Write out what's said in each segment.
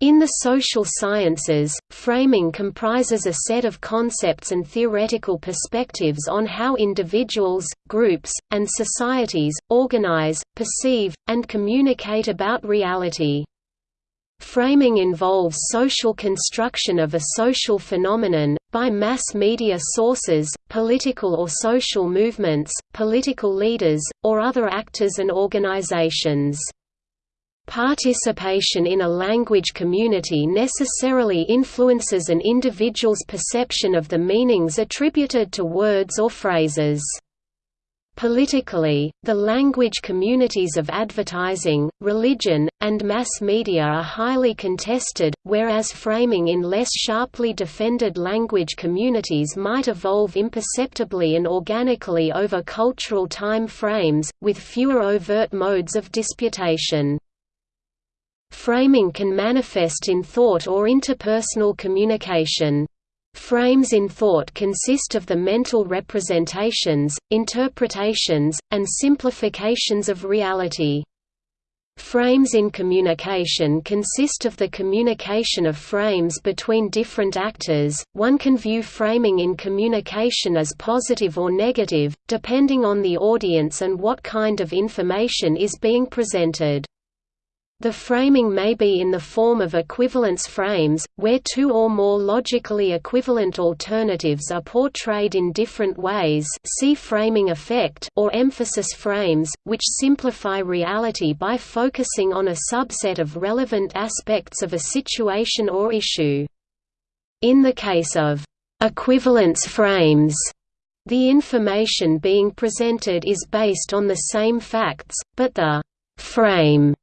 In the social sciences, framing comprises a set of concepts and theoretical perspectives on how individuals, groups, and societies, organize, perceive, and communicate about reality. Framing involves social construction of a social phenomenon, by mass media sources, political or social movements, political leaders, or other actors and organizations. Participation in a language community necessarily influences an individual's perception of the meanings attributed to words or phrases. Politically, the language communities of advertising, religion, and mass media are highly contested, whereas framing in less sharply defended language communities might evolve imperceptibly and organically over cultural time frames, with fewer overt modes of disputation. Framing can manifest in thought or interpersonal communication. Frames in thought consist of the mental representations, interpretations, and simplifications of reality. Frames in communication consist of the communication of frames between different actors. One can view framing in communication as positive or negative, depending on the audience and what kind of information is being presented. The framing may be in the form of equivalence frames, where two or more logically equivalent alternatives are portrayed in different ways see framing effect or emphasis frames, which simplify reality by focusing on a subset of relevant aspects of a situation or issue. In the case of equivalence frames, the information being presented is based on the same facts, but the frame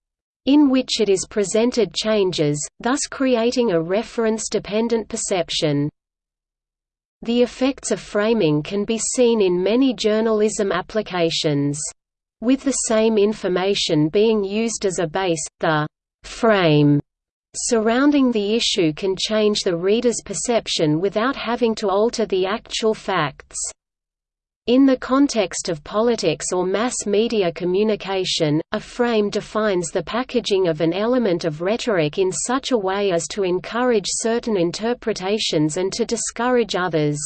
in which it is presented changes, thus creating a reference-dependent perception. The effects of framing can be seen in many journalism applications. With the same information being used as a base, the «frame» surrounding the issue can change the reader's perception without having to alter the actual facts. In the context of politics or mass media communication, a frame defines the packaging of an element of rhetoric in such a way as to encourage certain interpretations and to discourage others.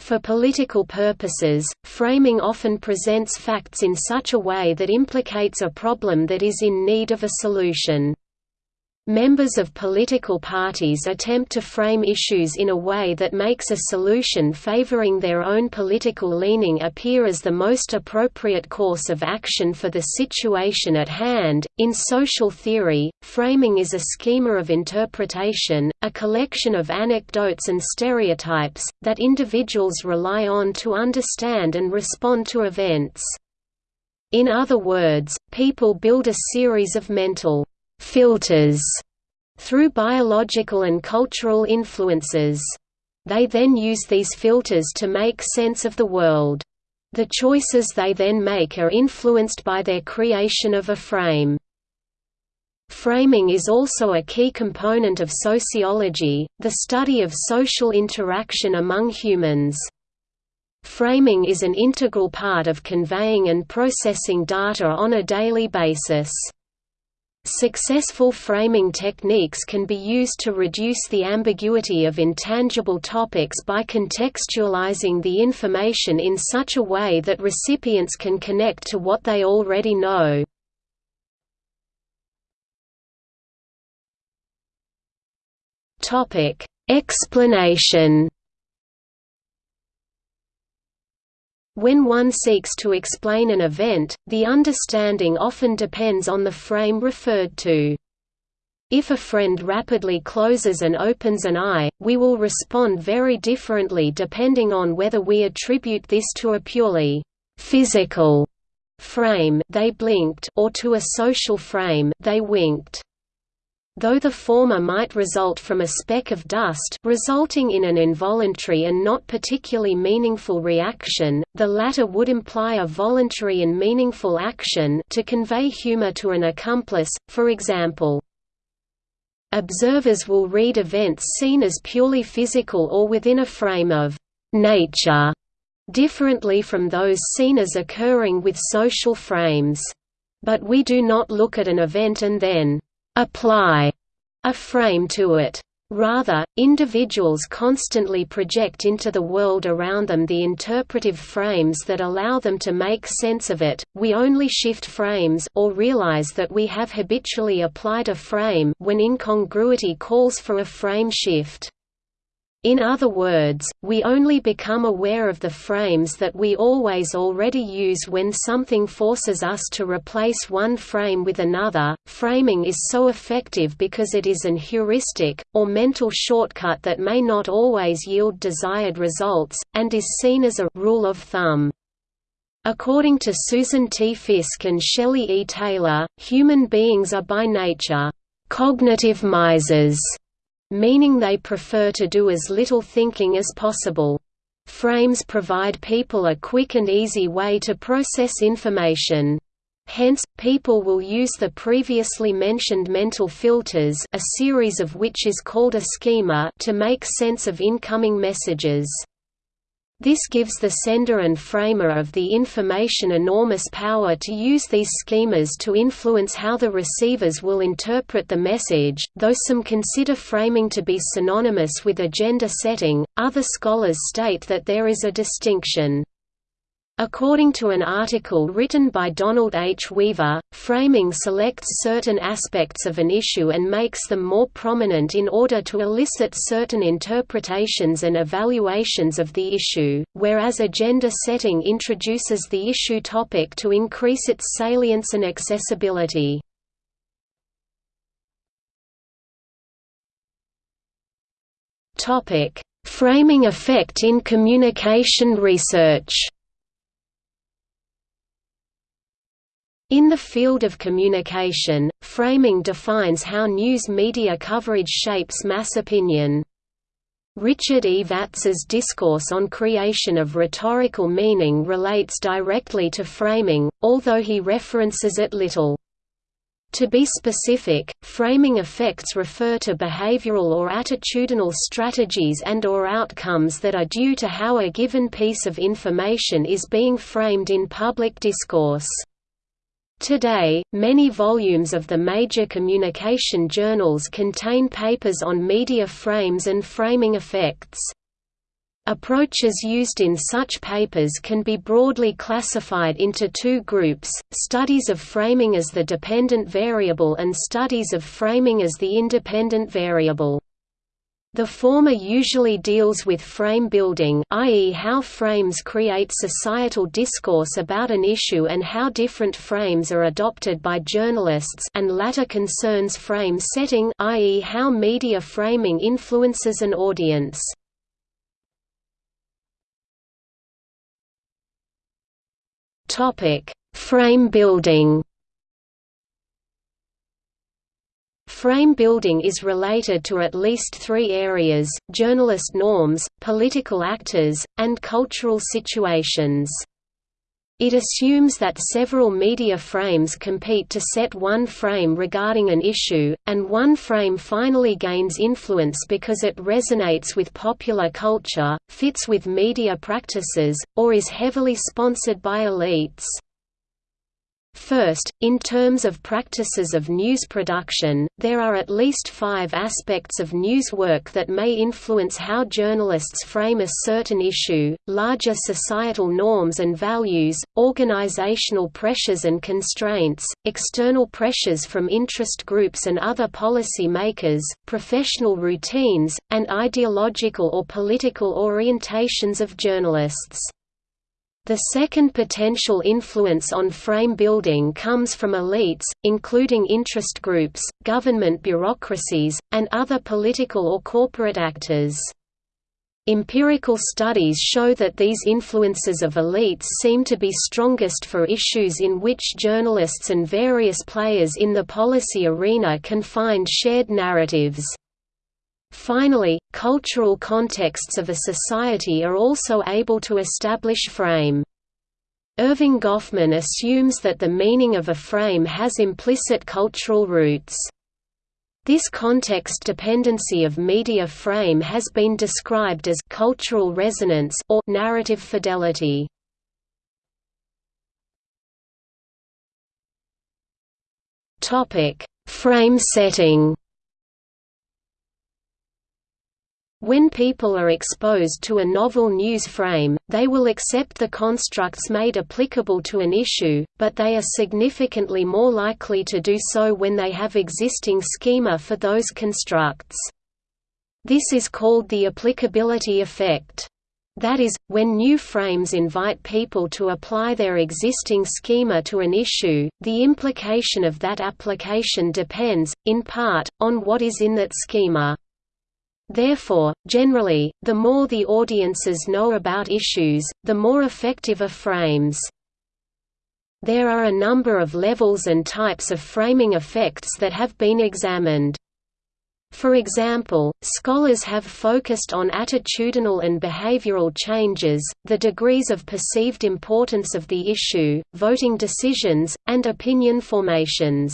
For political purposes, framing often presents facts in such a way that implicates a problem that is in need of a solution. Members of political parties attempt to frame issues in a way that makes a solution favoring their own political leaning appear as the most appropriate course of action for the situation at hand. In social theory, framing is a schema of interpretation, a collection of anecdotes and stereotypes, that individuals rely on to understand and respond to events. In other words, people build a series of mental filters through biological and cultural influences. They then use these filters to make sense of the world. The choices they then make are influenced by their creation of a frame. Framing is also a key component of sociology, the study of social interaction among humans. Framing is an integral part of conveying and processing data on a daily basis. Successful framing techniques can be used to reduce the ambiguity of intangible topics by contextualizing the information in such a way that recipients can connect to what they already know. Explanation When one seeks to explain an event, the understanding often depends on the frame referred to. If a friend rapidly closes and opens an eye, we will respond very differently depending on whether we attribute this to a purely physical frame they blinked or to a social frame they winked. Though the former might result from a speck of dust resulting in an involuntary and not particularly meaningful reaction, the latter would imply a voluntary and meaningful action to convey humor to an accomplice, for example. Observers will read events seen as purely physical or within a frame of nature, differently from those seen as occurring with social frames. But we do not look at an event and then apply a frame to it. Rather, individuals constantly project into the world around them the interpretive frames that allow them to make sense of it. We only shift frames or realize that we have habitually applied a frame when incongruity calls for a frame shift. In other words, we only become aware of the frames that we always already use when something forces us to replace one frame with another. Framing is so effective because it is an heuristic, or mental shortcut that may not always yield desired results, and is seen as a rule of thumb. According to Susan T. Fiske and Shelley E. Taylor, human beings are by nature cognitive misers meaning they prefer to do as little thinking as possible. Frames provide people a quick and easy way to process information. Hence, people will use the previously mentioned mental filters a series of which is called a schema to make sense of incoming messages. This gives the sender and framer of the information enormous power to use these schemas to influence how the receivers will interpret the message. Though some consider framing to be synonymous with agenda setting, other scholars state that there is a distinction. According to an article written by Donald H. Weaver, framing selects certain aspects of an issue and makes them more prominent in order to elicit certain interpretations and evaluations of the issue, whereas agenda setting introduces the issue topic to increase its salience and accessibility. Framing effect in communication research In the field of communication, framing defines how news media coverage shapes mass opinion. Richard E. Vatz's discourse on creation of rhetorical meaning relates directly to framing, although he references it little. To be specific, framing effects refer to behavioral or attitudinal strategies and or outcomes that are due to how a given piece of information is being framed in public discourse. Today, many volumes of the major communication journals contain papers on media frames and framing effects. Approaches used in such papers can be broadly classified into two groups, studies of framing as the dependent variable and studies of framing as the independent variable. The former usually deals with frame building i.e. how frames create societal discourse about an issue and how different frames are adopted by journalists and latter concerns frame setting i.e. how media framing influences an audience. Frame building Frame building is related to at least three areas, journalist norms, political actors, and cultural situations. It assumes that several media frames compete to set one frame regarding an issue, and one frame finally gains influence because it resonates with popular culture, fits with media practices, or is heavily sponsored by elites. First, in terms of practices of news production, there are at least five aspects of news work that may influence how journalists frame a certain issue, larger societal norms and values, organizational pressures and constraints, external pressures from interest groups and other policy makers, professional routines, and ideological or political orientations of journalists. The second potential influence on frame building comes from elites, including interest groups, government bureaucracies, and other political or corporate actors. Empirical studies show that these influences of elites seem to be strongest for issues in which journalists and various players in the policy arena can find shared narratives. Finally, cultural contexts of a society are also able to establish frame. Erving Goffman assumes that the meaning of a frame has implicit cultural roots. This context dependency of media frame has been described as cultural resonance or narrative fidelity. Topic: Frame setting. When people are exposed to a novel news frame, they will accept the constructs made applicable to an issue, but they are significantly more likely to do so when they have existing schema for those constructs. This is called the applicability effect. That is, when new frames invite people to apply their existing schema to an issue, the implication of that application depends, in part, on what is in that schema. Therefore, generally, the more the audiences know about issues, the more effective are frames. There are a number of levels and types of framing effects that have been examined. For example, scholars have focused on attitudinal and behavioral changes, the degrees of perceived importance of the issue, voting decisions, and opinion formations.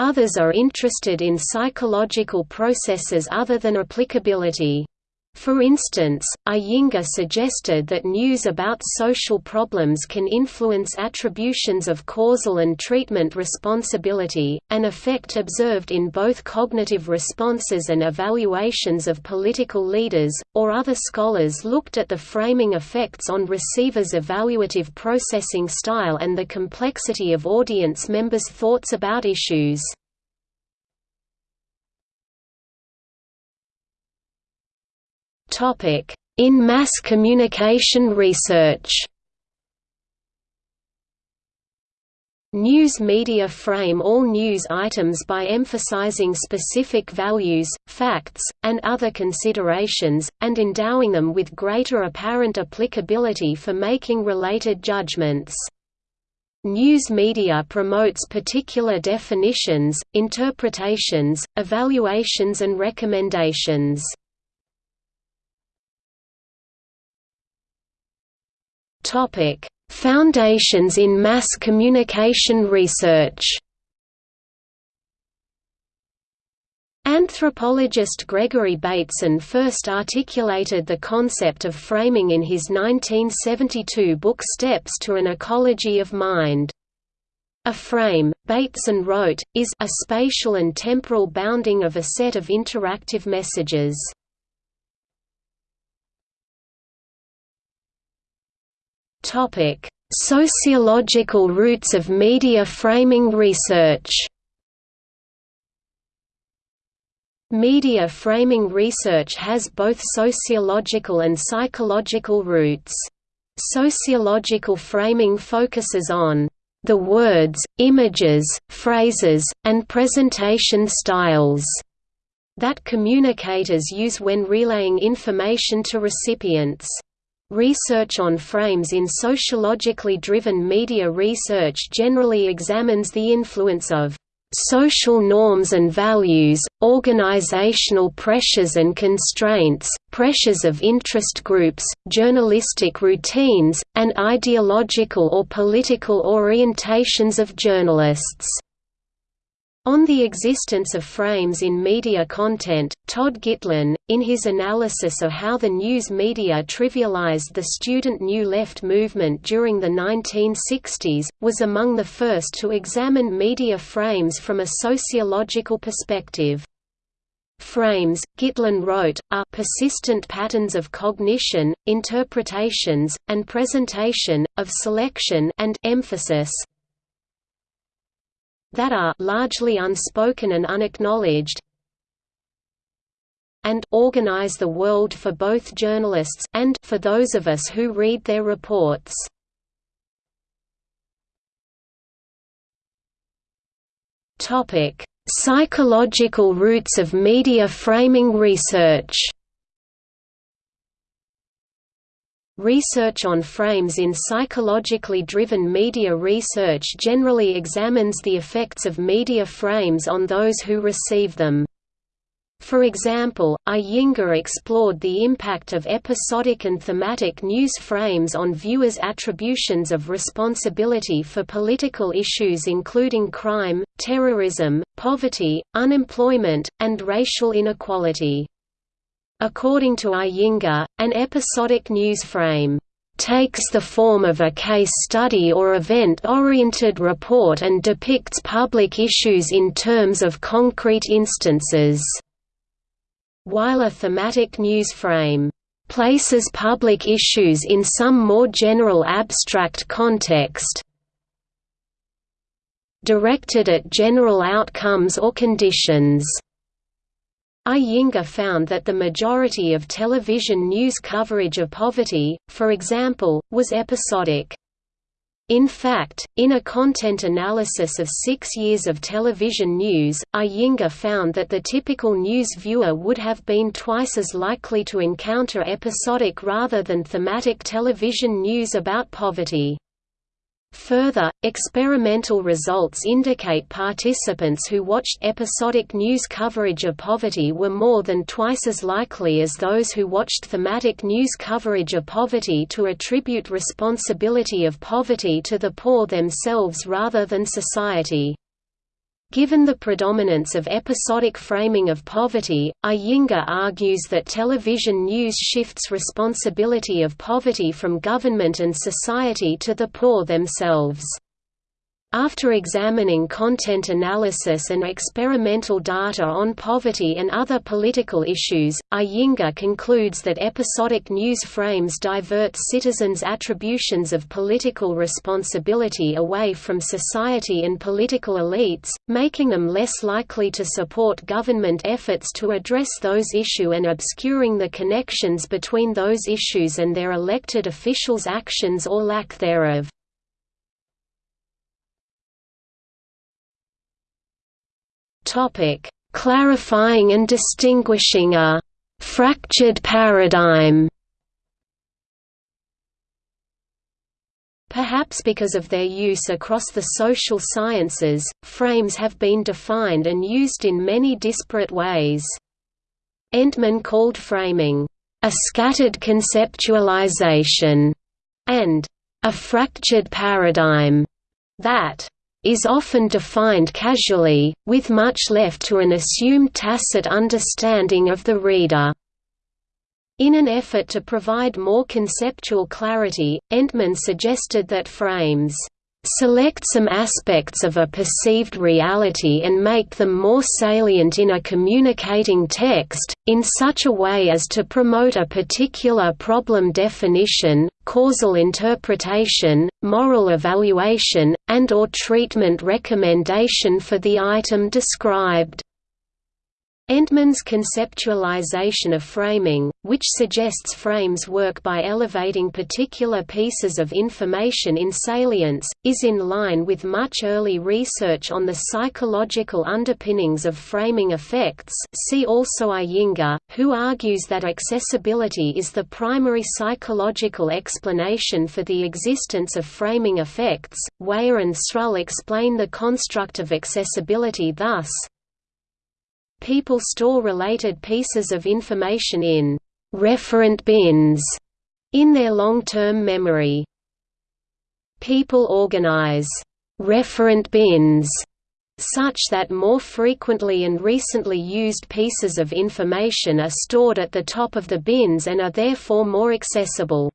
Others are interested in psychological processes other than applicability. For instance, Iyengar suggested that news about social problems can influence attributions of causal and treatment responsibility, an effect observed in both cognitive responses and evaluations of political leaders, or other scholars looked at the framing effects on receivers' evaluative processing style and the complexity of audience members' thoughts about issues. In mass communication research News media frame all news items by emphasizing specific values, facts, and other considerations, and endowing them with greater apparent applicability for making related judgments. News media promotes particular definitions, interpretations, evaluations and recommendations. Topic: Foundations in mass communication research. Anthropologist Gregory Bateson first articulated the concept of framing in his 1972 book Steps to an Ecology of Mind. A frame, Bateson wrote, is a spatial and temporal bounding of a set of interactive messages. Topic: Sociological roots of media framing research. Media framing research has both sociological and psychological roots. Sociological framing focuses on the words, images, phrases, and presentation styles that communicators use when relaying information to recipients. Research on frames in sociologically driven media research generally examines the influence of social norms and values, organizational pressures and constraints, pressures of interest groups, journalistic routines, and ideological or political orientations of journalists. On the existence of frames in media content, Todd Gitlin, in his analysis of how the news media trivialized the student New Left movement during the 1960s, was among the first to examine media frames from a sociological perspective. Frames, Gitlin wrote, are persistent patterns of cognition, interpretations, and presentation, of selection and emphasis, that are largely unspoken and unacknowledged and organize the world for both journalists and for those of us who read their reports. Topic: Psychological roots of media framing research. Research on frames in psychologically driven media research generally examines the effects of media frames on those who receive them. For example, Iyengar explored the impact of episodic and thematic news frames on viewers' attributions of responsibility for political issues including crime, terrorism, poverty, unemployment, and racial inequality. According to Iyengar, an episodic news frame takes the form of a case study or event-oriented report and depicts public issues in terms of concrete instances. while a thematic news frame places public issues in some more general abstract context directed at general outcomes or conditions. Iyengar found that the majority of television news coverage of poverty, for example, was episodic. In fact, in a content analysis of six years of television news, Iyengar found that the typical news viewer would have been twice as likely to encounter episodic rather than thematic television news about poverty. Further, experimental results indicate participants who watched episodic news coverage of poverty were more than twice as likely as those who watched thematic news coverage of poverty to attribute responsibility of poverty to the poor themselves rather than society. Given the predominance of episodic framing of poverty, Iyengar argues that television news shifts responsibility of poverty from government and society to the poor themselves. After examining content analysis and experimental data on poverty and other political issues, Iyengar concludes that episodic news frames divert citizens' attributions of political responsibility away from society and political elites, making them less likely to support government efforts to address those issues and obscuring the connections between those issues and their elected officials' actions or lack thereof. Topic: Clarifying and distinguishing a fractured paradigm. Perhaps because of their use across the social sciences, frames have been defined and used in many disparate ways. Entman called framing, "...a scattered conceptualization", and "...a fractured paradigm", that is often defined casually, with much left to an assumed tacit understanding of the reader. In an effort to provide more conceptual clarity, Entman suggested that frames select some aspects of a perceived reality and make them more salient in a communicating text, in such a way as to promote a particular problem definition, causal interpretation, moral evaluation, and or treatment recommendation for the item described. Entman's conceptualization of framing, which suggests frames work by elevating particular pieces of information in salience, is in line with much early research on the psychological underpinnings of framing effects see also Iyengar, who argues that accessibility is the primary psychological explanation for the existence of framing effects. Wyer and Srull explain the construct of accessibility thus, People store related pieces of information in referent bins in their long-term memory. People organize referent bins such that more frequently and recently used pieces of information are stored at the top of the bins and are therefore more accessible.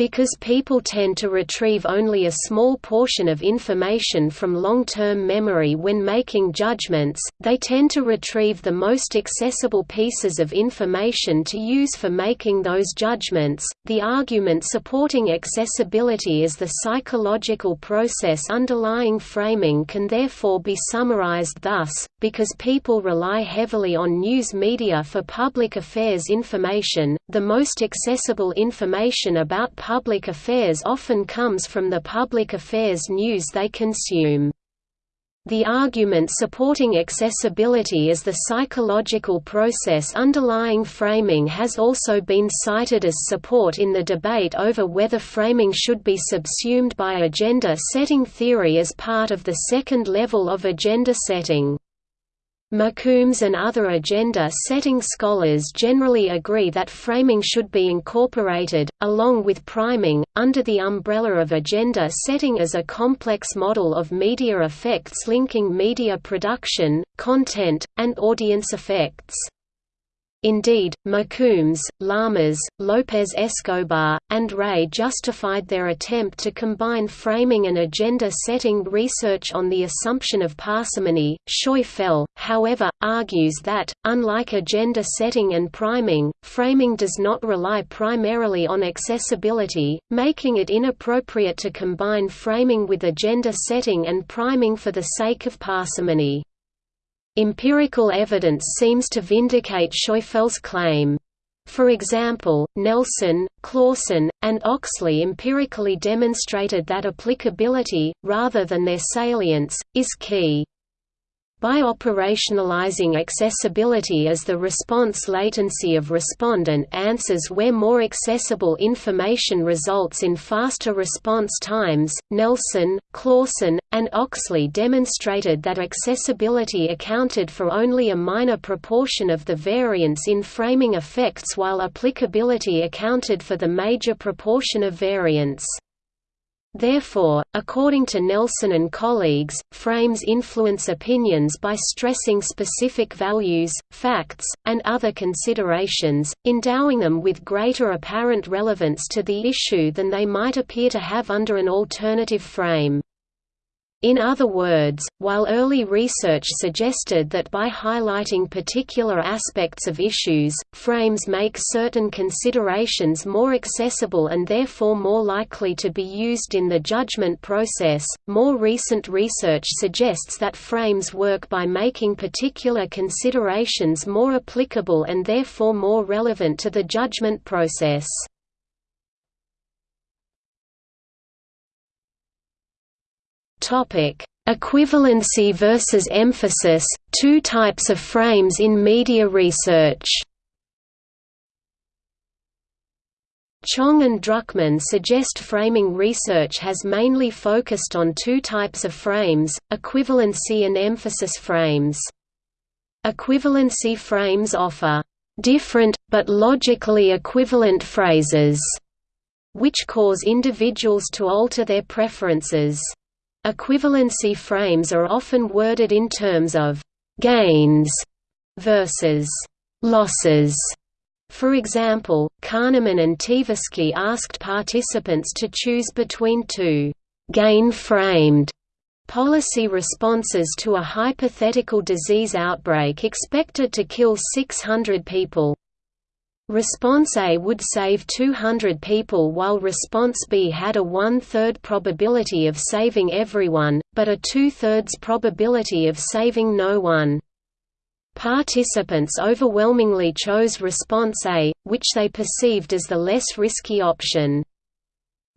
Because people tend to retrieve only a small portion of information from long-term memory when making judgments, they tend to retrieve the most accessible pieces of information to use for making those judgments. The argument supporting accessibility as the psychological process underlying framing can therefore be summarized thus, because people rely heavily on news media for public affairs information, the most accessible information about public affairs often comes from the public affairs news they consume. The argument supporting accessibility as the psychological process underlying framing has also been cited as support in the debate over whether framing should be subsumed by agenda-setting theory as part of the second level of agenda setting. McCombs and other agenda-setting scholars generally agree that framing should be incorporated, along with priming, under the umbrella of agenda setting as a complex model of media effects linking media production, content, and audience effects. Indeed, McCombs, Llamas, López Escobar, and Rey justified their attempt to combine framing and agenda-setting research on the assumption of parsimony. Scheufele, however, argues that, unlike agenda setting and priming, framing does not rely primarily on accessibility, making it inappropriate to combine framing with agenda setting and priming for the sake of parsimony. Empirical evidence seems to vindicate Scheufele's claim. For example, Nelson, Clawson, and Oxley empirically demonstrated that applicability, rather than their salience, is key. By operationalizing accessibility as the response latency of respondent answers where more accessible information results in faster response times, Nelson, Clawson, and Oxley demonstrated that accessibility accounted for only a minor proportion of the variance in framing effects while applicability accounted for the major proportion of variance. Therefore, according to Nelson and colleagues, frames influence opinions by stressing specific values, facts, and other considerations, endowing them with greater apparent relevance to the issue than they might appear to have under an alternative frame. In other words, while early research suggested that by highlighting particular aspects of issues, frames make certain considerations more accessible and therefore more likely to be used in the judgment process, more recent research suggests that frames work by making particular considerations more applicable and therefore more relevant to the judgment process. Topic: Equivalency versus emphasis, two types of frames in media research. Chong and Druckman suggest framing research has mainly focused on two types of frames, equivalency and emphasis frames. Equivalency frames offer different, but logically equivalent phrases, which cause individuals to alter their preferences. Equivalency frames are often worded in terms of «gains» versus «losses». For example, Kahneman and Tversky asked participants to choose between two «gain-framed» policy responses to a hypothetical disease outbreak expected to kill 600 people. Response A would save 200 people while Response B had a one-third probability of saving everyone, but a two-thirds probability of saving no one. Participants overwhelmingly chose Response A, which they perceived as the less risky option.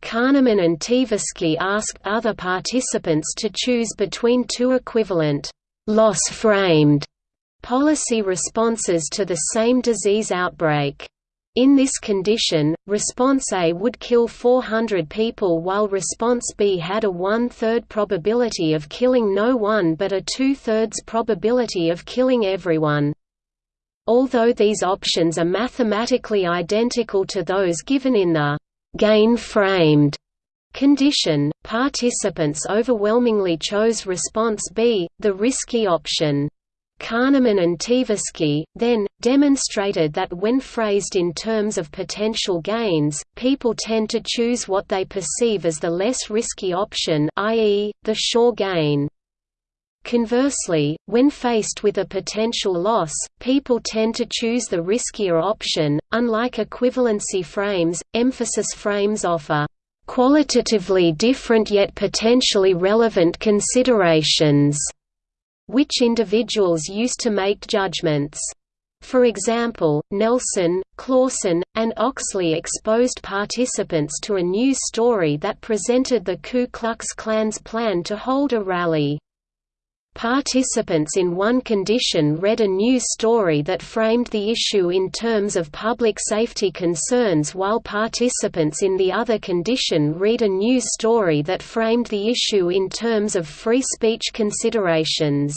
Kahneman and Tversky asked other participants to choose between two equivalent, loss-framed policy responses to the same disease outbreak. In this condition, response A would kill 400 people while response B had a one-third probability of killing no one but a two-thirds probability of killing everyone. Although these options are mathematically identical to those given in the gain-framed condition, participants overwhelmingly chose response B, the risky option. Kahneman and Tversky, then, demonstrated that when phrased in terms of potential gains, people tend to choose what they perceive as the less risky option i.e., the sure gain. Conversely, when faced with a potential loss, people tend to choose the riskier option. Unlike equivalency frames, emphasis frames offer qualitatively different yet potentially relevant considerations which individuals used to make judgments. For example, Nelson, Clawson, and Oxley exposed participants to a news story that presented the Ku Klux Klan's plan to hold a rally. Participants in one condition read a news story that framed the issue in terms of public safety concerns while participants in the other condition read a news story that framed the issue in terms of free speech considerations.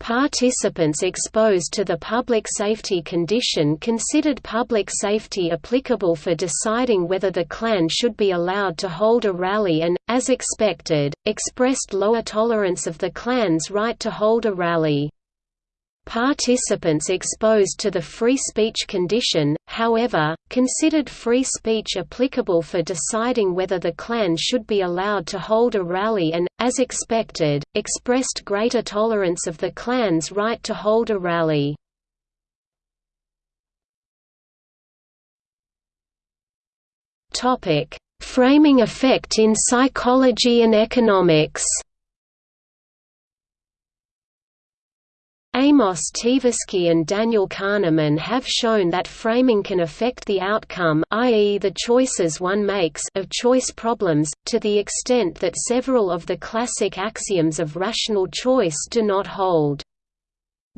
Participants exposed to the public safety condition considered public safety applicable for deciding whether the Klan should be allowed to hold a rally and, as expected, expressed lower tolerance of the Klan's right to hold a rally. Participants exposed to the free speech condition, however, considered free speech applicable for deciding whether the Klan should be allowed to hold a rally and, as expected, expressed greater tolerance of the Klan's right to hold a rally. Framing effect in psychology and economics Amos Tversky and Daniel Kahneman have shown that framing can affect the outcome i.e. the choices one makes of choice problems, to the extent that several of the classic axioms of rational choice do not hold.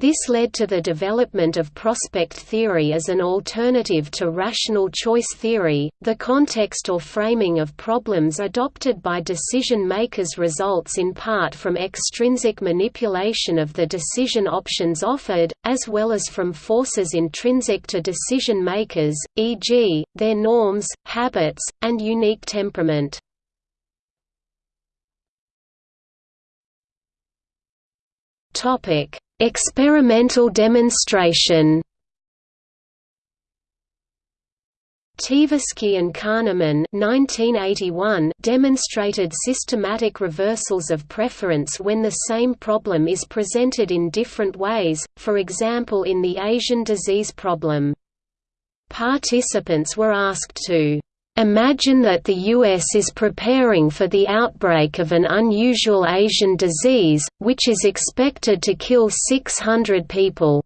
This led to the development of prospect theory as an alternative to rational choice theory. The context or framing of problems adopted by decision makers results in part from extrinsic manipulation of the decision options offered, as well as from forces intrinsic to decision makers, e.g., their norms, habits, and unique temperament. Topic Experimental demonstration Tversky and Kahneman 1981 demonstrated systematic reversals of preference when the same problem is presented in different ways, for example in the Asian disease problem. Participants were asked to Imagine that the U.S. is preparing for the outbreak of an unusual Asian disease, which is expected to kill 600 people.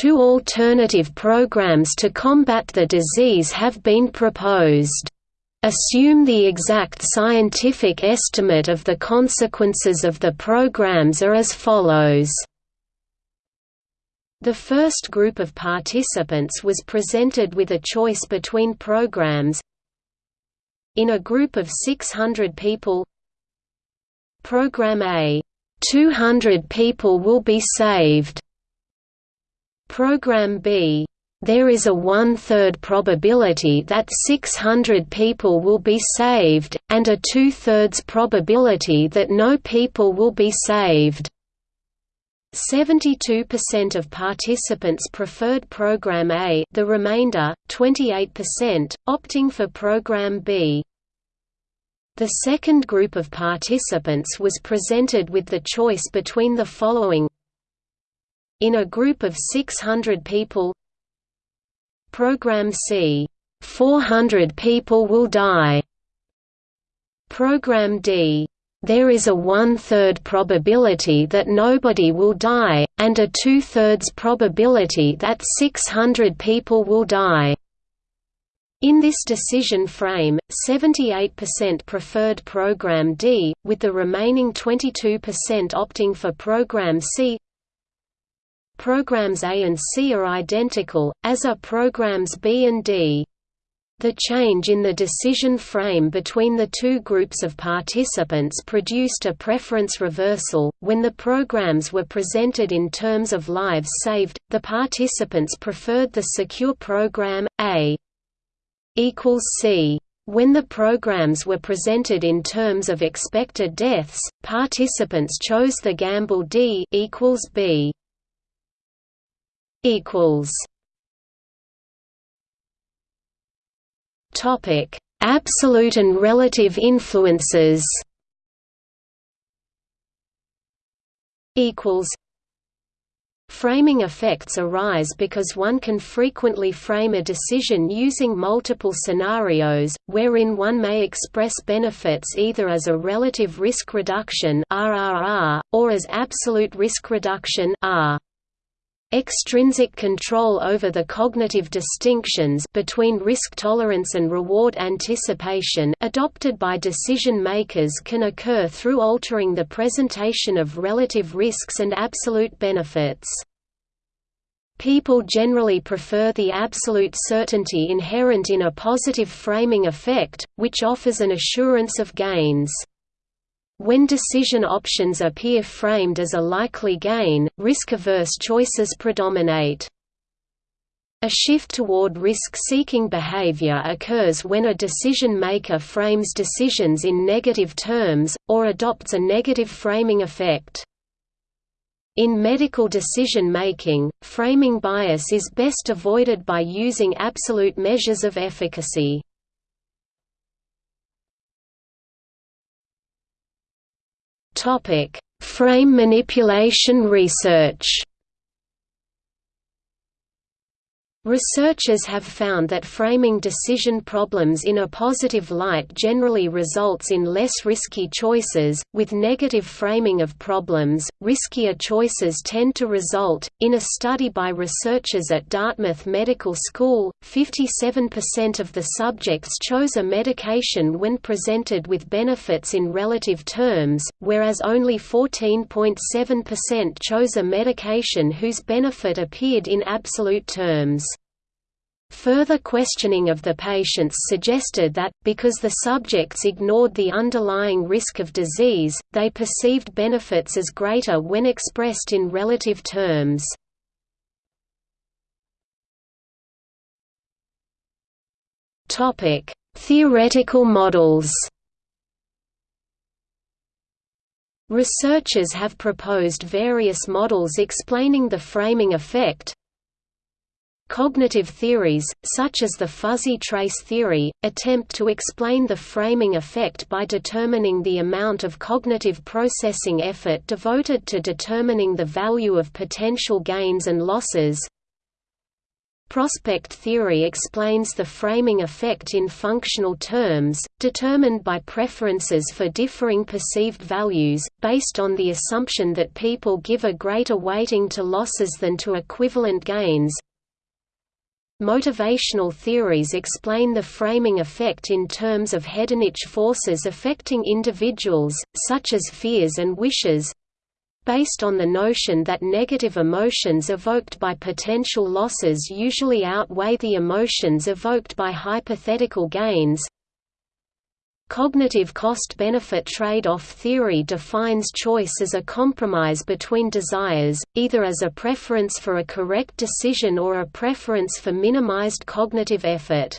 Two alternative programs to combat the disease have been proposed. Assume the exact scientific estimate of the consequences of the programs are as follows. The first group of participants was presented with a choice between programs. In a group of 600 people Program A, 200 people will be saved. Program B, there is a one-third probability that 600 people will be saved, and a two-thirds probability that no people will be saved. 72% of participants preferred Program A the remainder, 28%, opting for Program B. The second group of participants was presented with the choice between the following In a group of 600 people Program C, 400 people will die Program D, there is a one-third probability that nobody will die, and a two-thirds probability that 600 people will die. In this decision frame, 78% preferred Program D, with the remaining 22% opting for Program C. Programs A and C are identical, as are programs B and D. The change in the decision frame between the two groups of participants produced a preference reversal. When the programs were presented in terms of lives saved, the participants preferred the secure program A equals C. When the programs were presented in terms of expected deaths, participants chose the gamble D equals B equals Topic: Absolute and relative influences. Equals. Framing effects arise because one can frequently frame a decision using multiple scenarios, wherein one may express benefits either as a relative risk reduction (RRR) or as absolute risk reduction (R). Extrinsic control over the cognitive distinctions between risk tolerance and reward anticipation adopted by decision makers can occur through altering the presentation of relative risks and absolute benefits. People generally prefer the absolute certainty inherent in a positive framing effect, which offers an assurance of gains. When decision options appear framed as a likely gain, risk-averse choices predominate. A shift toward risk-seeking behavior occurs when a decision-maker frames decisions in negative terms, or adopts a negative framing effect. In medical decision-making, framing bias is best avoided by using absolute measures of efficacy. Frame manipulation research Researchers have found that framing decision problems in a positive light generally results in less risky choices. With negative framing of problems, riskier choices tend to result. In a study by researchers at Dartmouth Medical School, 57% of the subjects chose a medication when presented with benefits in relative terms, whereas only 14.7% chose a medication whose benefit appeared in absolute terms. Further questioning of the patients suggested that, because the subjects ignored the underlying risk of disease, they perceived benefits as greater when expressed in relative terms. Theoretical models Researchers have proposed various models explaining the framing effect, Cognitive theories, such as the fuzzy trace theory, attempt to explain the framing effect by determining the amount of cognitive processing effort devoted to determining the value of potential gains and losses. Prospect theory explains the framing effect in functional terms, determined by preferences for differing perceived values, based on the assumption that people give a greater weighting to losses than to equivalent gains. Motivational theories explain the framing effect in terms of hedonic forces affecting individuals, such as fears and wishes based on the notion that negative emotions evoked by potential losses usually outweigh the emotions evoked by hypothetical gains. Cognitive cost-benefit trade-off theory defines choice as a compromise between desires, either as a preference for a correct decision or a preference for minimized cognitive effort.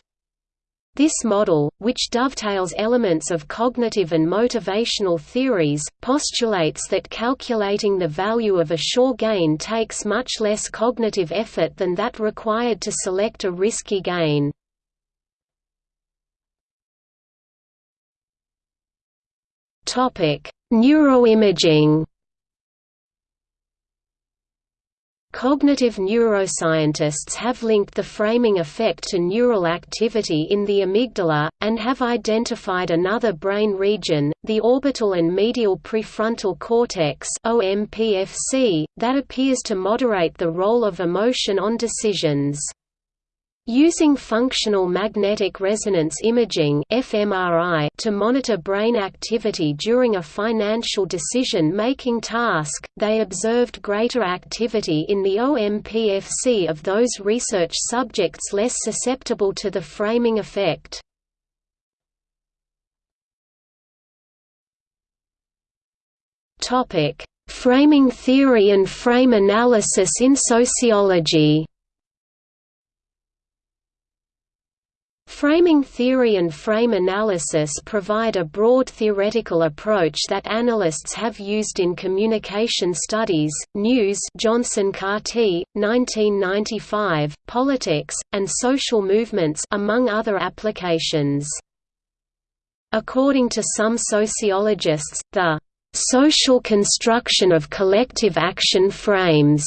This model, which dovetails elements of cognitive and motivational theories, postulates that calculating the value of a sure gain takes much less cognitive effort than that required to select a risky gain. Topic: Neuroimaging. Cognitive neuroscientists have linked the framing effect to neural activity in the amygdala, and have identified another brain region, the orbital and medial prefrontal cortex that appears to moderate the role of emotion on decisions. Using functional magnetic resonance imaging (fMRI) to monitor brain activity during a financial decision-making task, they observed greater activity in the OMPFC of those research subjects less susceptible to the framing effect. Framing theory and frame analysis in sociology. Framing theory and frame analysis provide a broad theoretical approach that analysts have used in communication studies, news Johnson Cartee, 1995, politics, and social movements among other applications. According to some sociologists, the social construction of collective action frames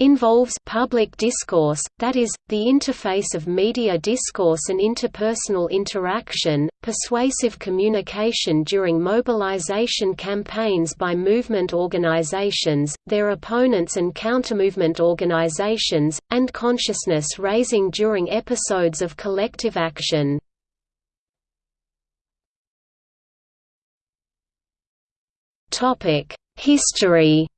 involves public discourse, that is, the interface of media discourse and interpersonal interaction, persuasive communication during mobilization campaigns by movement organizations, their opponents and countermovement organizations, and consciousness raising during episodes of collective action. History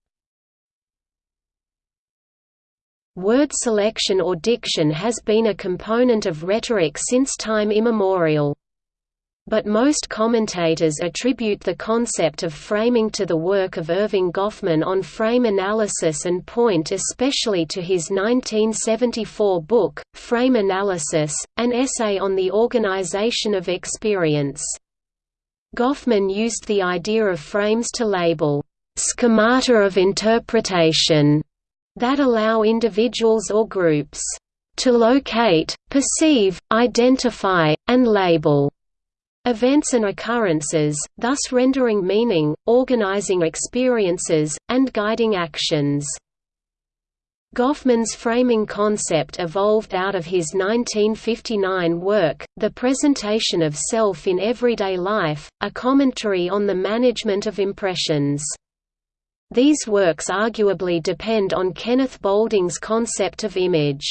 Word selection or diction has been a component of rhetoric since time immemorial. But most commentators attribute the concept of framing to the work of Erving Goffman on frame analysis and point especially to his 1974 book, Frame Analysis, an essay on the organization of experience. Goffman used the idea of frames to label schemata of interpretation that allow individuals or groups to locate, perceive, identify, and label events and occurrences, thus rendering meaning, organizing experiences, and guiding actions. Goffman's framing concept evolved out of his 1959 work, The Presentation of Self in Everyday Life, a commentary on the management of impressions. These works arguably depend on Kenneth Boulding's concept of image.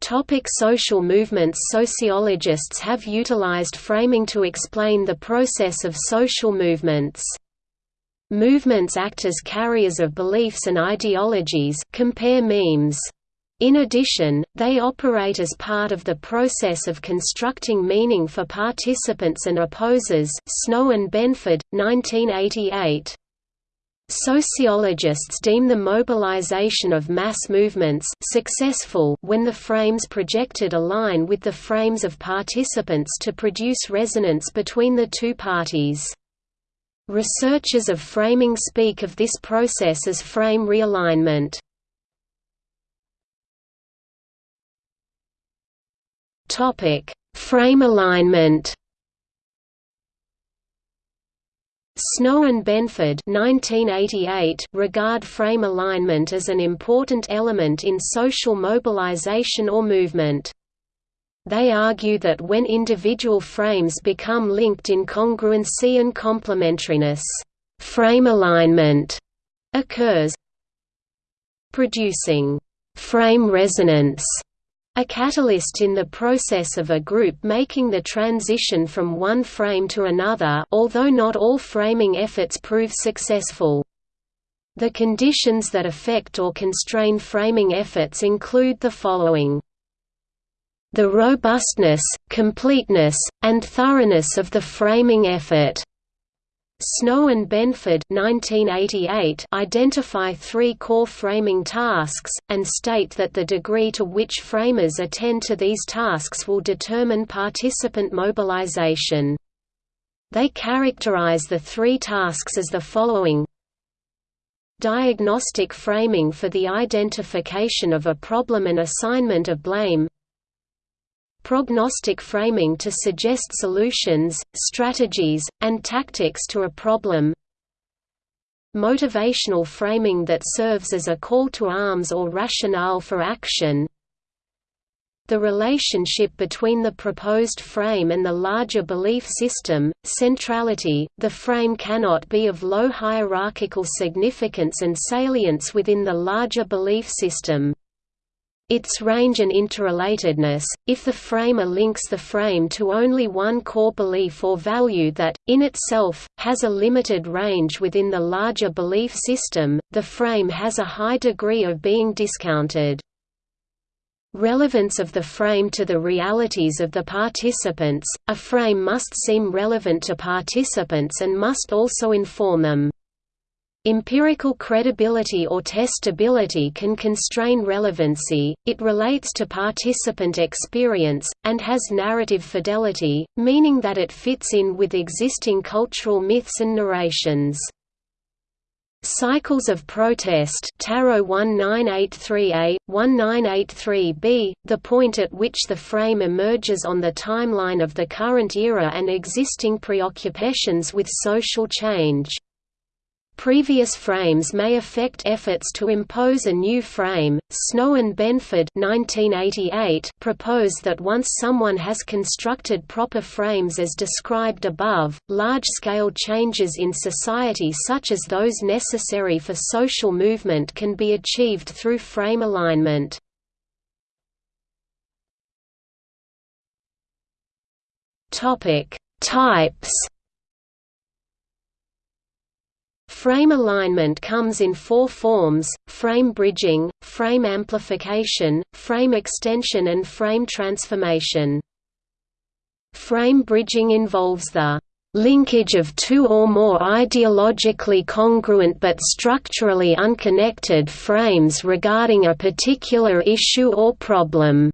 Topic social movements Sociologists have utilized framing to explain the process of social movements. Movements act as carriers of beliefs and ideologies compare memes. In addition, they operate as part of the process of constructing meaning for participants and opposers Snow and Benford, 1988. Sociologists deem the mobilization of mass movements successful when the frames projected align with the frames of participants to produce resonance between the two parties. Researchers of framing speak of this process as frame realignment. Frame alignment. Snow and Benford 1988 regard frame alignment as an important element in social mobilization or movement. They argue that when individual frames become linked in congruency and complementariness, frame alignment occurs, producing frame resonance, a catalyst in the process of a group making the transition from one frame to another although not all framing efforts prove successful. The conditions that affect or constrain framing efforts include the following the robustness, completeness, and thoroughness of the framing effort. Snow and Benford 1988 identify three core framing tasks, and state that the degree to which framers attend to these tasks will determine participant mobilization. They characterize the three tasks as the following Diagnostic framing for the identification of a problem and assignment of blame prognostic framing to suggest solutions, strategies, and tactics to a problem motivational framing that serves as a call to arms or rationale for action the relationship between the proposed frame and the larger belief system, centrality, the frame cannot be of low hierarchical significance and salience within the larger belief system. Its range and interrelatedness, if the framer links the frame to only one core belief or value that, in itself, has a limited range within the larger belief system, the frame has a high degree of being discounted. Relevance of the frame to the realities of the participants, a frame must seem relevant to participants and must also inform them. Empirical credibility or testability can constrain relevancy, it relates to participant experience, and has narrative fidelity, meaning that it fits in with existing cultural myths and narrations. Cycles of protest Tarrow 1983A, 1983B, the point at which the frame emerges on the timeline of the current era and existing preoccupations with social change. Previous frames may affect efforts to impose a new frame. Snow and Benford (1988) propose that once someone has constructed proper frames as described above, large-scale changes in society such as those necessary for social movement can be achieved through frame alignment. Types Frame alignment comes in four forms, frame bridging, frame amplification, frame extension and frame transformation. Frame bridging involves the linkage of two or more ideologically congruent but structurally unconnected frames regarding a particular issue or problem.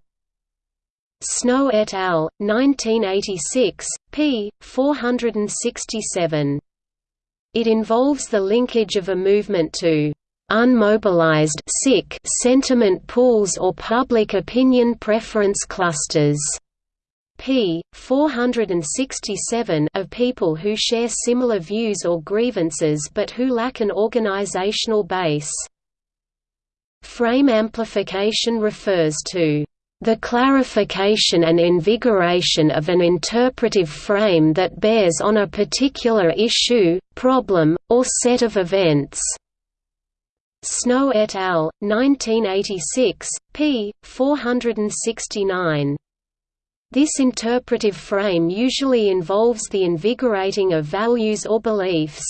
Snow et al., 1986, p. 467. It involves the linkage of a movement to unmobilized sick sentiment pools or public opinion preference clusters p. 467 of people who share similar views or grievances but who lack an organizational base. Frame amplification refers to the clarification and invigoration of an interpretive frame that bears on a particular issue, problem, or set of events. Snow et al., 1986, p. 469. This interpretive frame usually involves the invigorating of values or beliefs.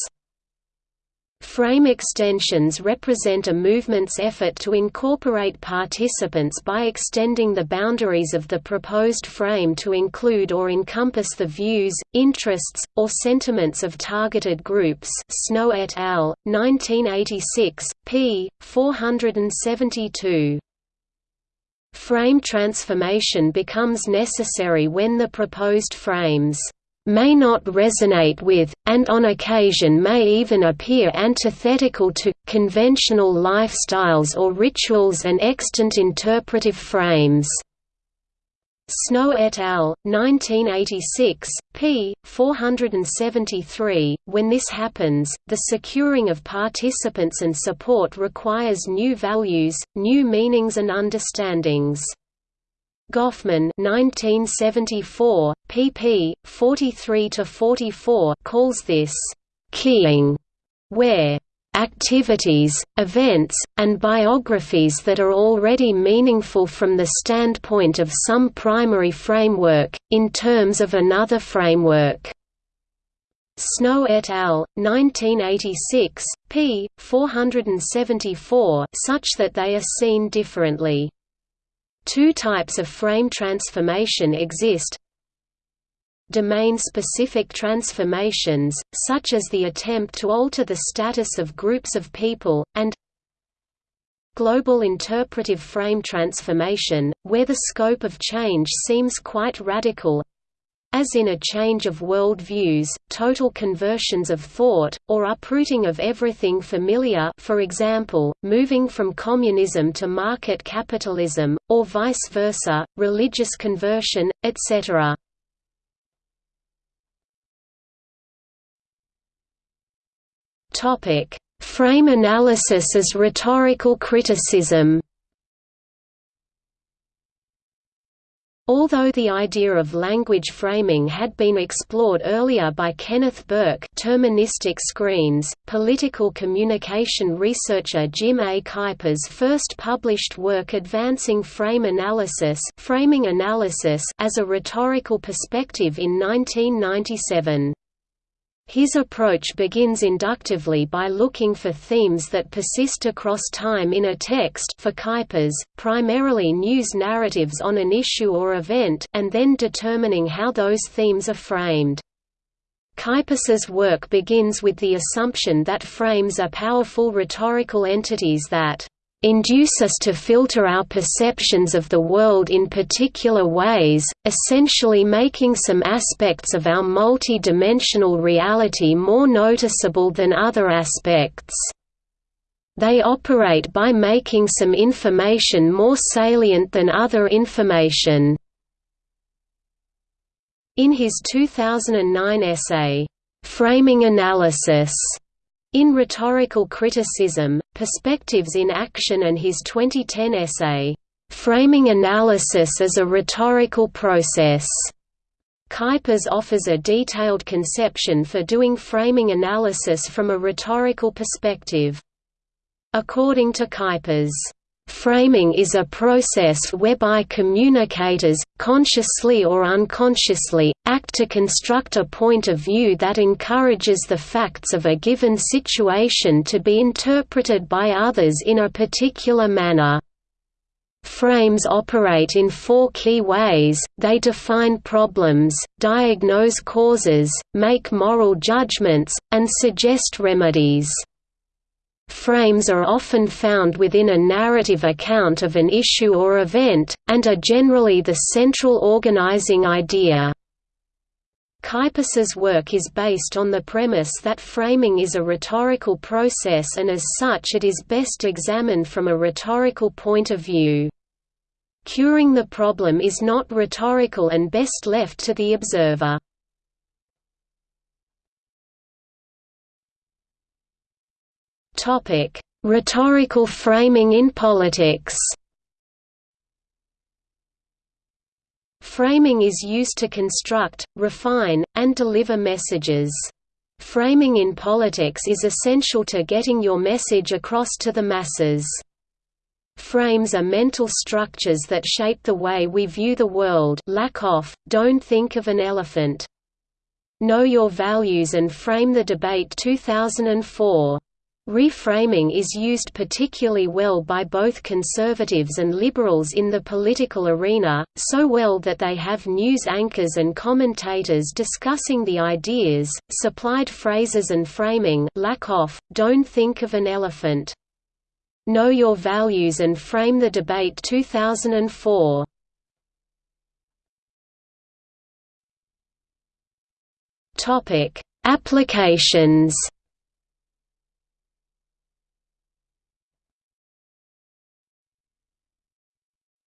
Frame extensions represent a movement's effort to incorporate participants by extending the boundaries of the proposed frame to include or encompass the views, interests, or sentiments of targeted groups Snow et al., 1986, p. 472. Frame transformation becomes necessary when the proposed frames may not resonate with, and on occasion may even appear antithetical to, conventional lifestyles or rituals and extant interpretive frames. Snow et al., 1986, p. 473. When this happens, the securing of participants and support requires new values, new meanings and understandings. Goffman 1974, pp. 43–44 calls this «keying», where activities, events, and biographies that are already meaningful from the standpoint of some primary framework, in terms of another framework. Snow et al., 1986, p. 474 such that they are seen differently. Two types of frame transformation exist, domain-specific transformations, such as the attempt to alter the status of groups of people, and global interpretive frame transformation, where the scope of change seems quite radical as in a change of world views, total conversions of thought, or uprooting of everything familiar for example, moving from communism to market capitalism, or vice versa, religious conversion, etc. Frame analysis as rhetorical criticism. Although the idea of language framing had been explored earlier by Kenneth Burke Terministic Screens, political communication researcher Jim A. Kuypers first published work advancing frame analysis, framing analysis as a rhetorical perspective in 1997. His approach begins inductively by looking for themes that persist across time in a text for Kuypers, primarily news narratives on an issue or event and then determining how those themes are framed. Kuypers's work begins with the assumption that frames are powerful rhetorical entities that induce us to filter our perceptions of the world in particular ways, essentially making some aspects of our multi-dimensional reality more noticeable than other aspects. They operate by making some information more salient than other information. In his 2009 essay, "'Framing Analysis' In Rhetorical Criticism, Perspectives in Action and his 2010 essay, "'Framing Analysis as a Rhetorical Process' Kuypers offers a detailed conception for doing framing analysis from a rhetorical perspective. According to Kuypers, Framing is a process whereby communicators, consciously or unconsciously, act to construct a point of view that encourages the facts of a given situation to be interpreted by others in a particular manner. Frames operate in four key ways, they define problems, diagnose causes, make moral judgments, and suggest remedies. Frames are often found within a narrative account of an issue or event, and are generally the central organizing idea. Kuypers's work is based on the premise that framing is a rhetorical process and as such it is best examined from a rhetorical point of view. Curing the problem is not rhetorical and best left to the observer. Rhetorical framing in politics Framing is used to construct, refine, and deliver messages. Framing in politics is essential to getting your message across to the masses. Frames are mental structures that shape the way we view the world Lakoff, don't think of an elephant. Know Your Values and Frame the Debate 2004 Reframing is used particularly well by both conservatives and liberals in the political arena, so well that they have news anchors and commentators discussing the ideas, supplied phrases and framing Lakoff, don't think of an elephant. Know Your Values and Frame the Debate. 2004 Applications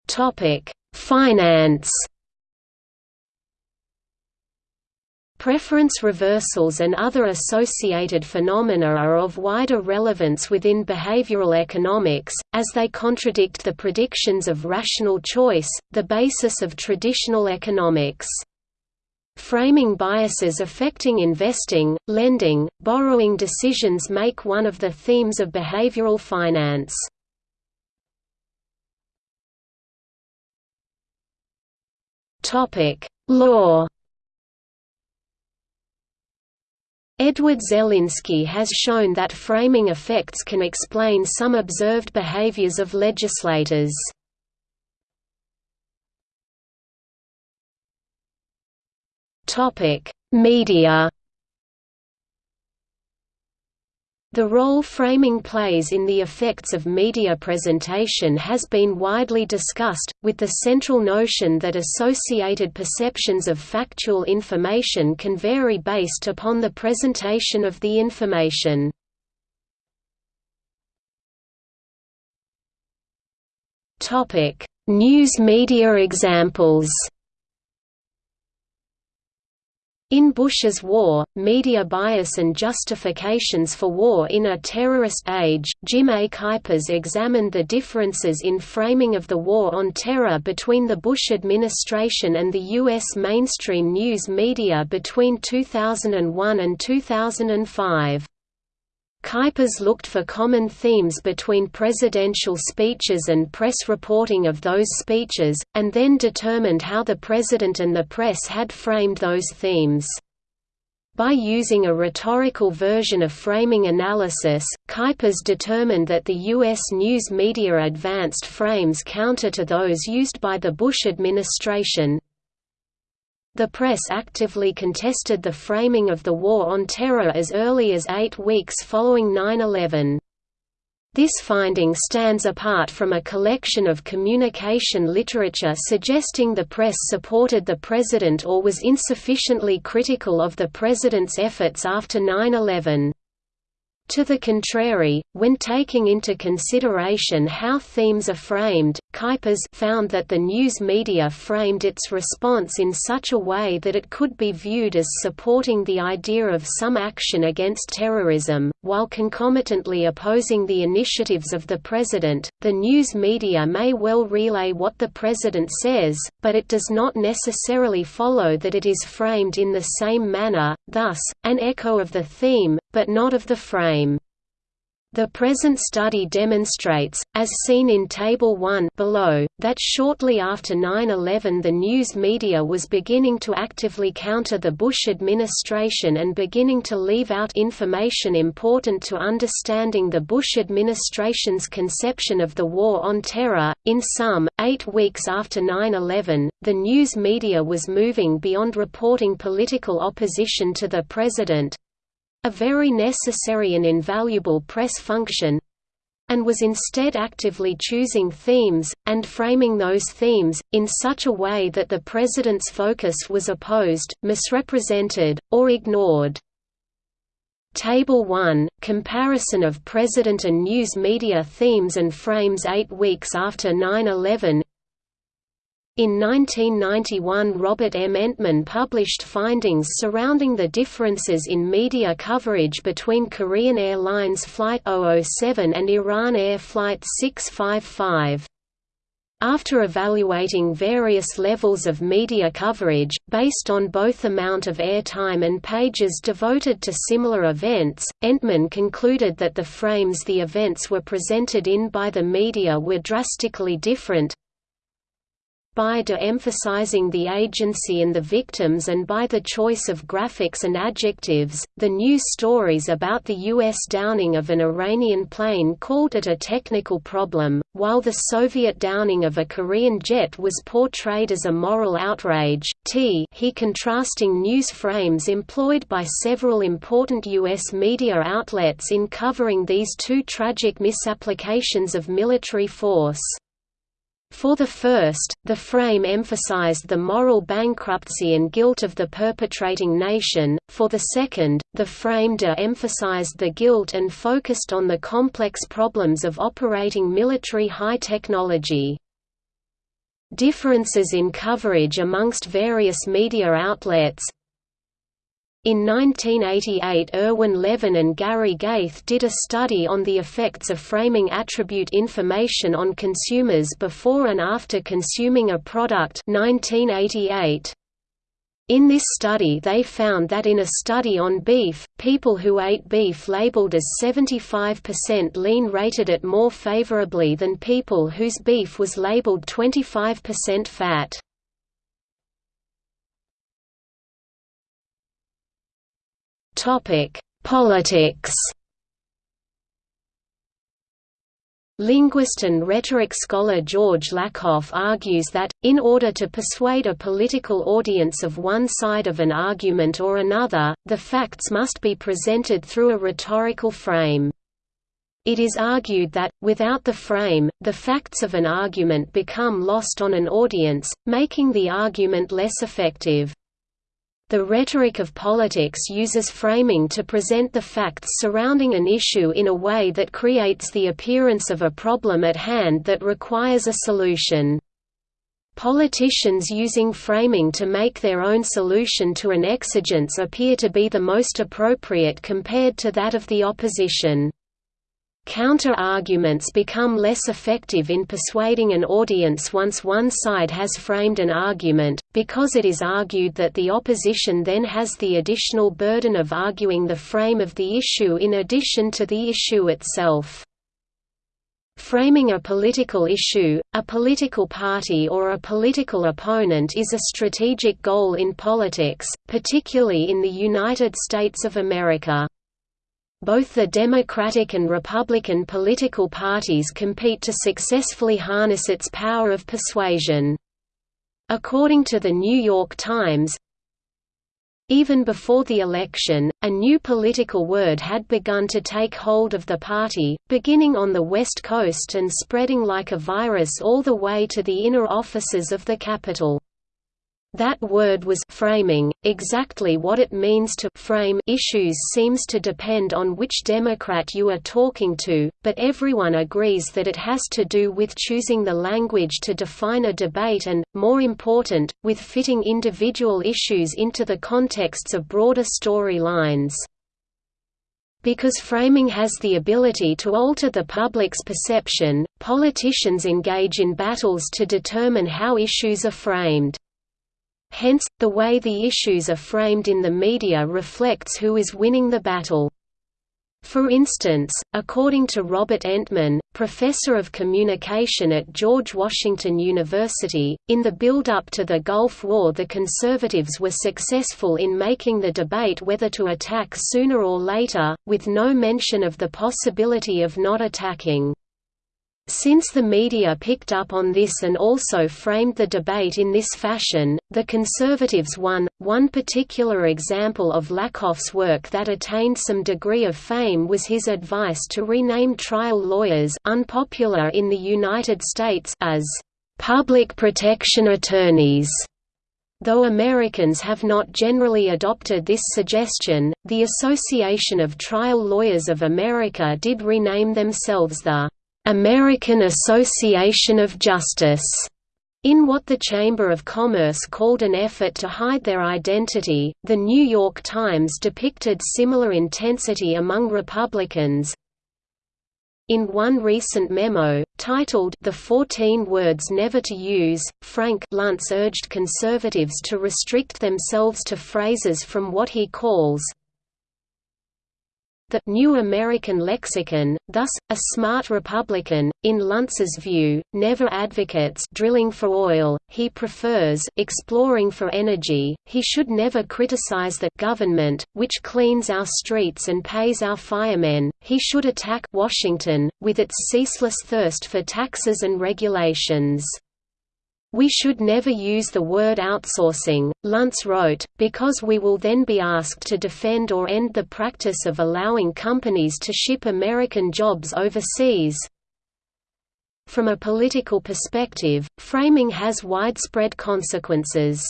Topic: Finance. Preference reversals and other associated phenomena are of wider relevance within behavioral economics, as they contradict the predictions of rational choice, the basis of traditional economics. Framing biases affecting investing, lending, borrowing decisions make one of the themes of behavioral finance. Topic: Law. Edward Zelinsky has shown that framing effects can explain some observed behaviors of legislators. Topic: Media. The role framing plays in the effects of media presentation has been widely discussed, with the central notion that associated perceptions of factual information can vary based upon the presentation of the information. News media examples in Bush's war, media bias and justifications for war in a terrorist age, Jim A. Kuypers examined the differences in framing of the war on terror between the Bush administration and the U.S. mainstream news media between 2001 and 2005. Kuypers looked for common themes between presidential speeches and press reporting of those speeches, and then determined how the president and the press had framed those themes. By using a rhetorical version of framing analysis, Kuypers determined that the U.S. news media advanced frames counter to those used by the Bush administration, the press actively contested the framing of the War on Terror as early as eight weeks following 9-11. This finding stands apart from a collection of communication literature suggesting the press supported the president or was insufficiently critical of the president's efforts after 9-11. To the contrary, when taking into consideration how themes are framed, Kuypers found that the news media framed its response in such a way that it could be viewed as supporting the idea of some action against terrorism, while concomitantly opposing the initiatives of the president. The news media may well relay what the president says, but it does not necessarily follow that it is framed in the same manner, thus, an echo of the theme, but not of the frame. The present study demonstrates, as seen in Table 1 below, that shortly after 9-11 the news media was beginning to actively counter the Bush administration and beginning to leave out information important to understanding the Bush administration's conception of the War on Terror. In sum, eight weeks after 9-11, the news media was moving beyond reporting political opposition to the president, a very necessary and invaluable press function and was instead actively choosing themes, and framing those themes, in such a way that the president's focus was opposed, misrepresented, or ignored. Table 1 – Comparison of President and news media themes and frames eight weeks after 9-11 in 1991 Robert M. Entman published findings surrounding the differences in media coverage between Korean Airlines Flight 007 and Iran Air Flight 655. After evaluating various levels of media coverage, based on both amount of airtime and pages devoted to similar events, Entman concluded that the frames the events were presented in by the media were drastically different, by de-emphasizing the agency and the victims and by the choice of graphics and adjectives, the news stories about the U.S. downing of an Iranian plane called it a technical problem, while the Soviet downing of a Korean jet was portrayed as a moral outrage. T he contrasting news frames employed by several important U.S. media outlets in covering these two tragic misapplications of military force. For the first, the frame emphasized the moral bankruptcy and guilt of the perpetrating nation, for the second, the frame de-emphasized the guilt and focused on the complex problems of operating military high technology. Differences in coverage amongst various media outlets in 1988 Irwin Levin and Gary Gaeth did a study on the effects of framing attribute information on consumers before and after consuming a product 1988. In this study they found that in a study on beef, people who ate beef labeled as 75% lean rated it more favorably than people whose beef was labeled 25% fat. Topic: Politics. Linguist and rhetoric scholar George Lakoff argues that, in order to persuade a political audience of one side of an argument or another, the facts must be presented through a rhetorical frame. It is argued that, without the frame, the facts of an argument become lost on an audience, making the argument less effective. The rhetoric of politics uses framing to present the facts surrounding an issue in a way that creates the appearance of a problem at hand that requires a solution. Politicians using framing to make their own solution to an exigence appear to be the most appropriate compared to that of the opposition. Counter-arguments become less effective in persuading an audience once one side has framed an argument, because it is argued that the opposition then has the additional burden of arguing the frame of the issue in addition to the issue itself. Framing a political issue, a political party or a political opponent is a strategic goal in politics, particularly in the United States of America. Both the Democratic and Republican political parties compete to successfully harness its power of persuasion. According to the New York Times, even before the election, a new political word had begun to take hold of the party, beginning on the West Coast and spreading like a virus all the way to the inner offices of the Capitol. That word was framing. Exactly what it means to frame issues seems to depend on which Democrat you are talking to, but everyone agrees that it has to do with choosing the language to define a debate and, more important, with fitting individual issues into the contexts of broader storylines. Because framing has the ability to alter the public's perception, politicians engage in battles to determine how issues are framed. Hence, the way the issues are framed in the media reflects who is winning the battle. For instance, according to Robert Entman, professor of communication at George Washington University, in the build-up to the Gulf War the conservatives were successful in making the debate whether to attack sooner or later, with no mention of the possibility of not attacking. Since the media picked up on this and also framed the debate in this fashion, the conservatives won. One particular example of Lakoff's work that attained some degree of fame was his advice to rename trial lawyers unpopular in the United States as public protection attorneys. Though Americans have not generally adopted this suggestion, the Association of Trial Lawyers of America did rename themselves the American Association of Justice, in what the Chamber of Commerce called an effort to hide their identity. The New York Times depicted similar intensity among Republicans. In one recent memo, titled The 14 Words Never to Use, Frank Luntz urged conservatives to restrict themselves to phrases from what he calls the New American Lexicon, thus, a smart Republican, in Luntz's view, never advocates drilling for oil, he prefers exploring for energy, he should never criticize the government, which cleans our streets and pays our firemen, he should attack Washington, with its ceaseless thirst for taxes and regulations. We should never use the word outsourcing, Luntz wrote, because we will then be asked to defend or end the practice of allowing companies to ship American jobs overseas. From a political perspective, framing has widespread consequences.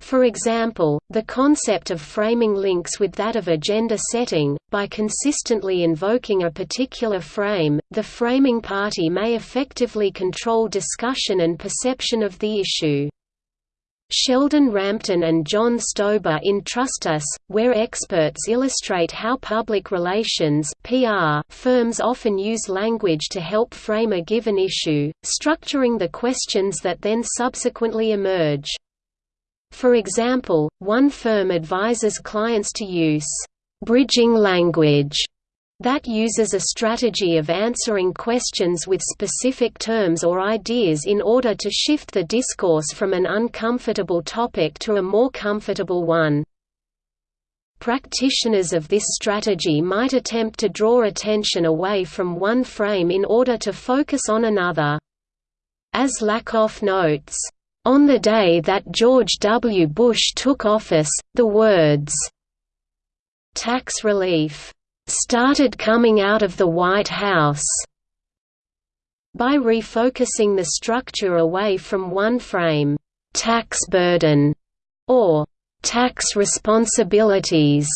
For example, the concept of framing links with that of agenda setting. By consistently invoking a particular frame, the framing party may effectively control discussion and perception of the issue. Sheldon Rampton and John Stauber in Trust Us, We're Experts illustrate how public relations PR firms often use language to help frame a given issue, structuring the questions that then subsequently emerge. For example, one firm advises clients to use bridging language that uses a strategy of answering questions with specific terms or ideas in order to shift the discourse from an uncomfortable topic to a more comfortable one. Practitioners of this strategy might attempt to draw attention away from one frame in order to focus on another. As Lakoff notes, on the day that George W. Bush took office, the words, "'tax relief' started coming out of the White House. By refocusing the structure away from one frame, tax burden, or tax responsibilities,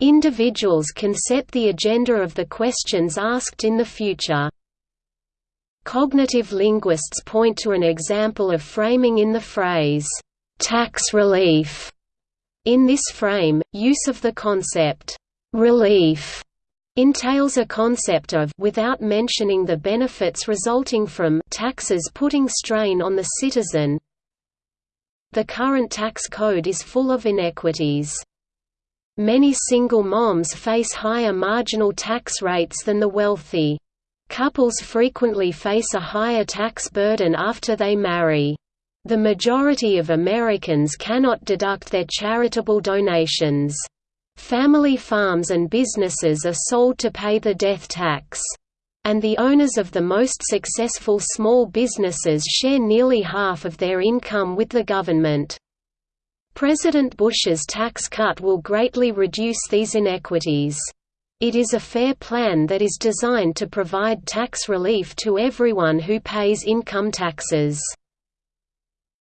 individuals can set the agenda of the questions asked in the future. Cognitive linguists point to an example of framing in the phrase, tax relief. In this frame, use of the concept, relief, entails a concept of without mentioning the benefits resulting from taxes putting strain on the citizen. The current tax code is full of inequities. Many single moms face higher marginal tax rates than the wealthy. Couples frequently face a higher tax burden after they marry. The majority of Americans cannot deduct their charitable donations. Family farms and businesses are sold to pay the death tax. And the owners of the most successful small businesses share nearly half of their income with the government. President Bush's tax cut will greatly reduce these inequities. It is a fair plan that is designed to provide tax relief to everyone who pays income taxes.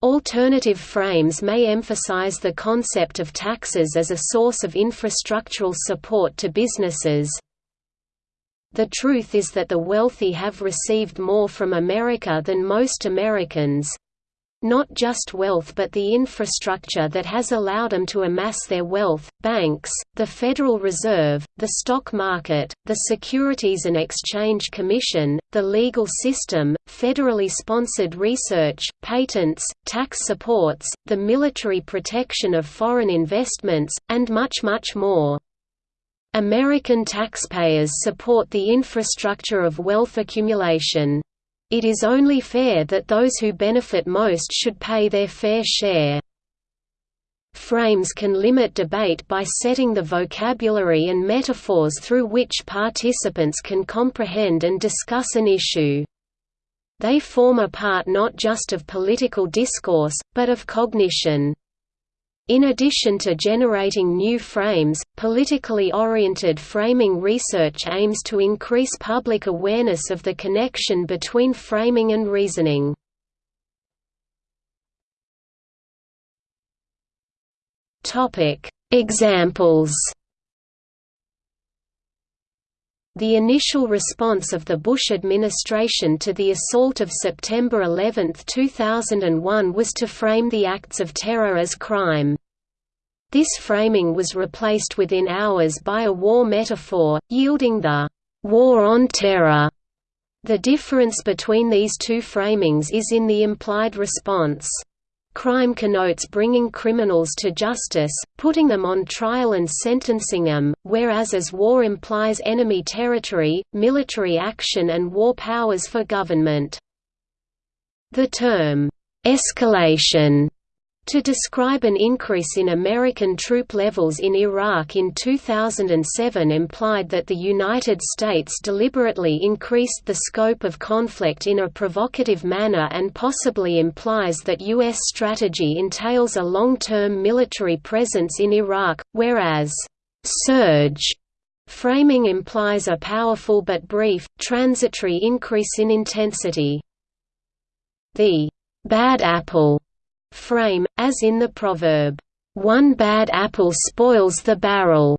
Alternative frames may emphasize the concept of taxes as a source of infrastructural support to businesses. The truth is that the wealthy have received more from America than most Americans, not just wealth but the infrastructure that has allowed them to amass their wealth, banks, the Federal Reserve, the stock market, the Securities and Exchange Commission, the legal system, federally sponsored research, patents, tax supports, the military protection of foreign investments, and much much more. American taxpayers support the infrastructure of wealth accumulation. It is only fair that those who benefit most should pay their fair share. Frames can limit debate by setting the vocabulary and metaphors through which participants can comprehend and discuss an issue. They form a part not just of political discourse, but of cognition. In addition to generating new frames, politically oriented framing research aims to increase public awareness of the connection between framing and reasoning. Examples The initial response of the Bush administration to the assault of September 11, 2001 was to frame the acts of terror as crime. This framing was replaced within hours by a war metaphor, yielding the «war on terror». The difference between these two framings is in the implied response. Crime connotes bringing criminals to justice, putting them on trial and sentencing them, whereas as war implies enemy territory, military action and war powers for government. The term, "'escalation' To describe an increase in American troop levels in Iraq in 2007 implied that the United States deliberately increased the scope of conflict in a provocative manner and possibly implies that U.S. strategy entails a long-term military presence in Iraq, whereas, "'surge' framing implies a powerful but brief, transitory increase in intensity. The "'bad apple' frame, as in the proverb, "'One bad apple spoils the barrel'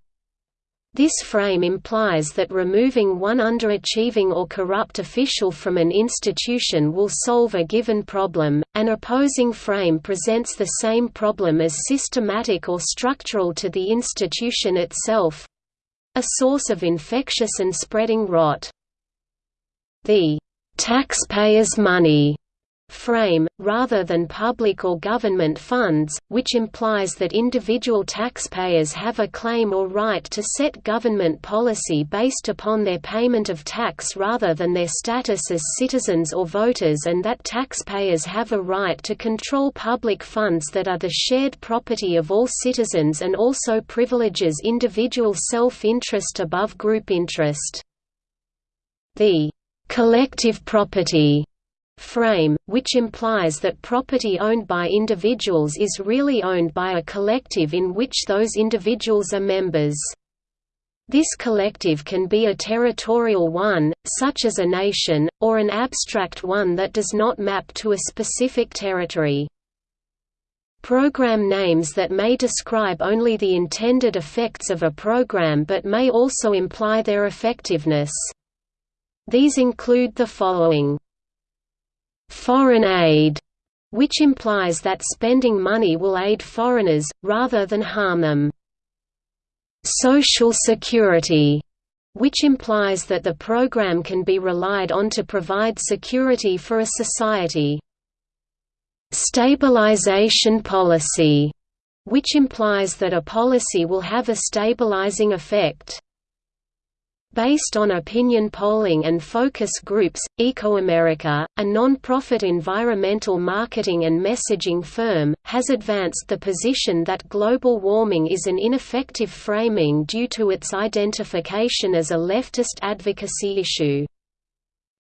This frame implies that removing one underachieving or corrupt official from an institution will solve a given problem. An opposing frame presents the same problem as systematic or structural to the institution itself a source of infectious and spreading rot. The taxpayers' money frame, rather than public or government funds, which implies that individual taxpayers have a claim or right to set government policy based upon their payment of tax rather than their status as citizens or voters and that taxpayers have a right to control public funds that are the shared property of all citizens and also privileges individual self-interest above group interest. The collective property frame, which implies that property owned by individuals is really owned by a collective in which those individuals are members. This collective can be a territorial one, such as a nation, or an abstract one that does not map to a specific territory. Program names that may describe only the intended effects of a program but may also imply their effectiveness. These include the following foreign aid, which implies that spending money will aid foreigners, rather than harm them. Social security, which implies that the program can be relied on to provide security for a society. Stabilization policy, which implies that a policy will have a stabilizing effect. Based on opinion polling and focus groups, EcoAmerica, a non-profit environmental marketing and messaging firm, has advanced the position that global warming is an ineffective framing due to its identification as a leftist advocacy issue.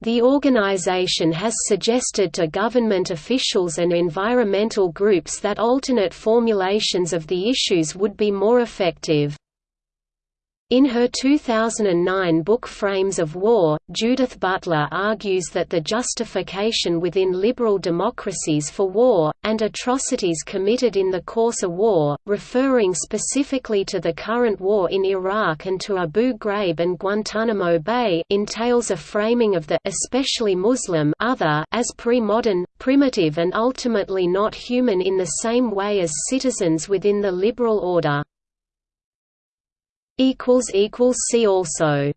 The organization has suggested to government officials and environmental groups that alternate formulations of the issues would be more effective. In her 2009 book Frames of War, Judith Butler argues that the justification within liberal democracies for war, and atrocities committed in the course of war, referring specifically to the current war in Iraq and to Abu Ghraib and Guantanamo Bay entails a framing of the especially Muslim other as pre-modern, primitive and ultimately not human in the same way as citizens within the liberal order. See also